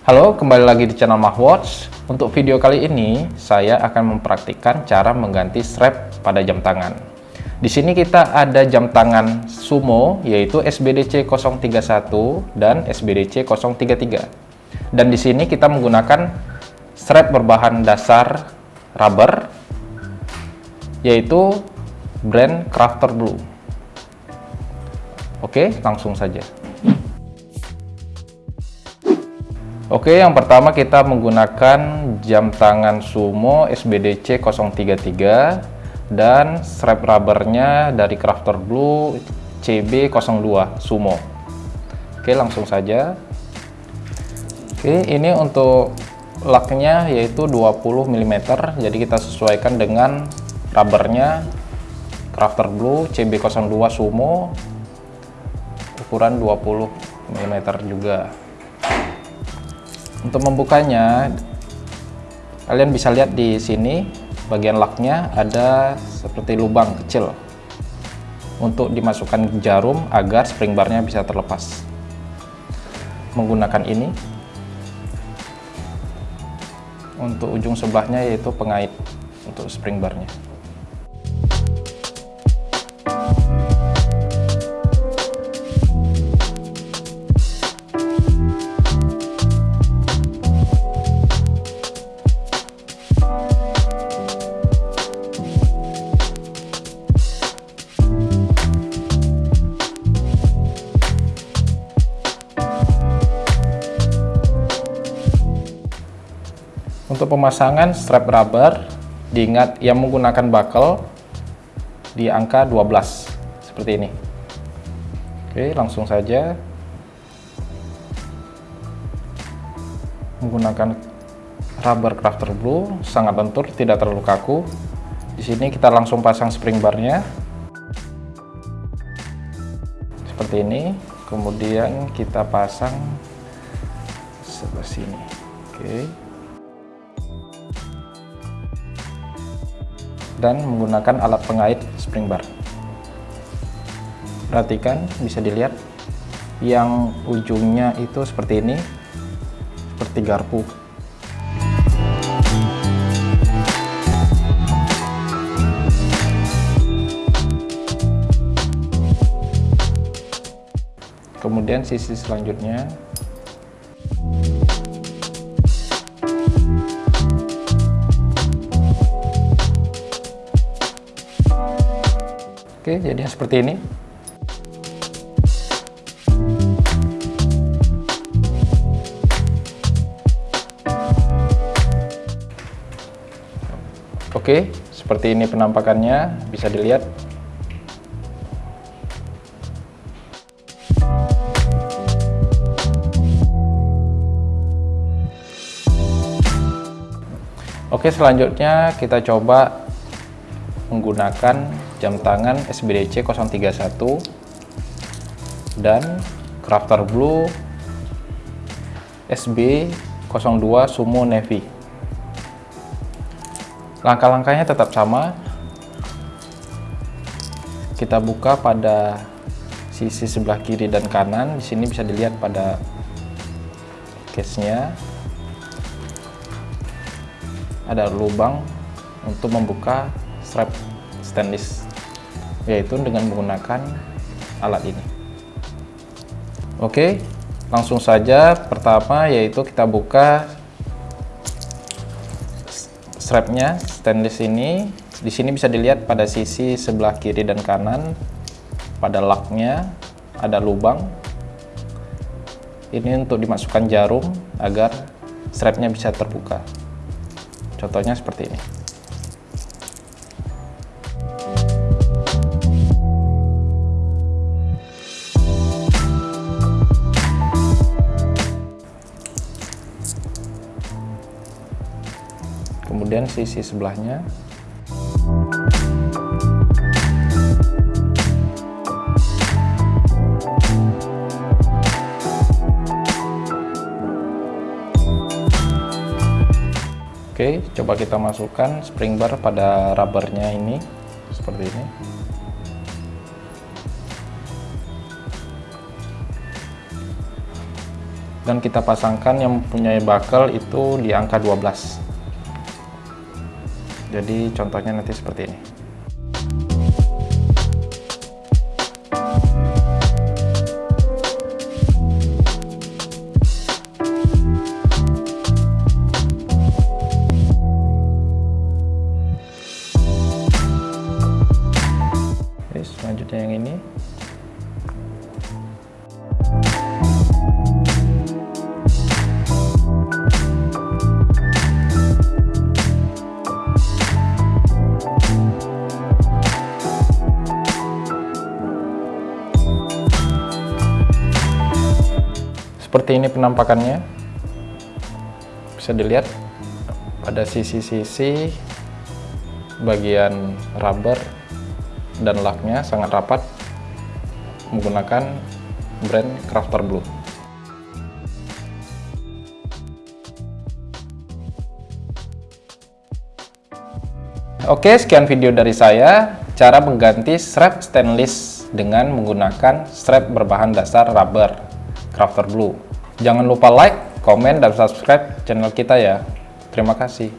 Halo, kembali lagi di channel Mahwatch. Untuk video kali ini, saya akan mempraktikkan cara mengganti strap pada jam tangan. Di sini kita ada jam tangan Sumo, yaitu SBDC 031 dan SBDC 033. Dan di sini kita menggunakan strap berbahan dasar rubber, yaitu brand Crafter Blue. Oke, langsung saja. Oke, yang pertama kita menggunakan jam tangan Sumo SBDC 033 dan strap rubbernya dari Crafter Blue CB02 Sumo. Oke, langsung saja. Oke, ini untuk laknya yaitu 20 mm, jadi kita sesuaikan dengan rubbernya Crafter Blue CB02 Sumo ukuran 20 mm juga untuk membukanya kalian bisa lihat di sini bagian laknya ada seperti lubang kecil untuk dimasukkan jarum agar spring barnya bisa terlepas. Menggunakan ini untuk ujung sebelahnya yaitu pengait untuk spring barnya Pemasangan strap rubber, diingat yang menggunakan buckle di angka 12 seperti ini. Oke, langsung saja menggunakan rubber crafter blue sangat lentur, tidak terlalu kaku. Di sini kita langsung pasang spring barnya seperti ini. Kemudian kita pasang sebelah sini. Oke. Dan menggunakan alat pengait spring bar. Perhatikan, bisa dilihat yang ujungnya itu seperti ini, seperti garpu. Kemudian sisi selanjutnya Oke, jadi seperti ini. Oke, seperti ini penampakannya, bisa dilihat. Oke, selanjutnya kita coba menggunakan jam tangan SBDC 031 dan Crafter Blue SB02 Sumo Navy. Langkah-langkahnya tetap sama. Kita buka pada sisi sebelah kiri dan kanan. Di sini bisa dilihat pada case-nya. Ada lubang untuk membuka strap stainless yaitu dengan menggunakan alat ini. Oke langsung saja pertama yaitu kita buka strapnya stainless ini. Di sini bisa dilihat pada sisi sebelah kiri dan kanan pada laknya ada lubang. Ini untuk dimasukkan jarum agar strapnya bisa terbuka. Contohnya seperti ini kemudian sisi sebelahnya Oke, coba kita masukkan spring bar pada rubbernya ini seperti ini. dan kita pasangkan yang mempunyai buckle itu di angka 12 jadi contohnya nanti seperti ini. Selanjutnya yang ini seperti ini penampakannya bisa dilihat pada sisi-sisi bagian rubber dan laknya sangat rapat menggunakan brand Crafter Blue Oke, sekian video dari saya. Cara mengganti strap stainless dengan menggunakan strap berbahan dasar rubber. Crafter Blue. Jangan lupa like, komen, dan subscribe channel kita ya. Terima kasih.